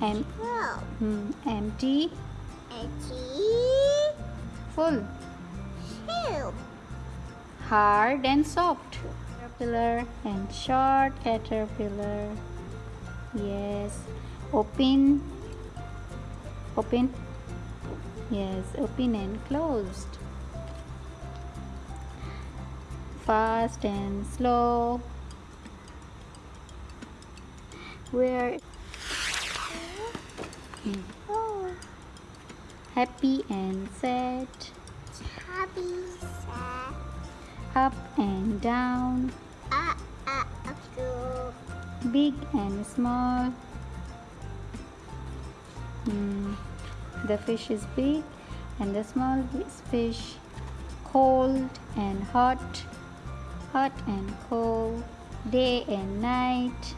Em Full. hmm, empty. Empty. Full. Two. Hard and soft. Caterpillar and short caterpillar. Yes. Open. Open. Yes, open and closed. Fast and slow. Where Oh. happy and sad. Happy. Sad. Up and down. Up. Big and small. Hmm. The fish is big and the small fish. Cold and hot. Hot and cold. Day and night.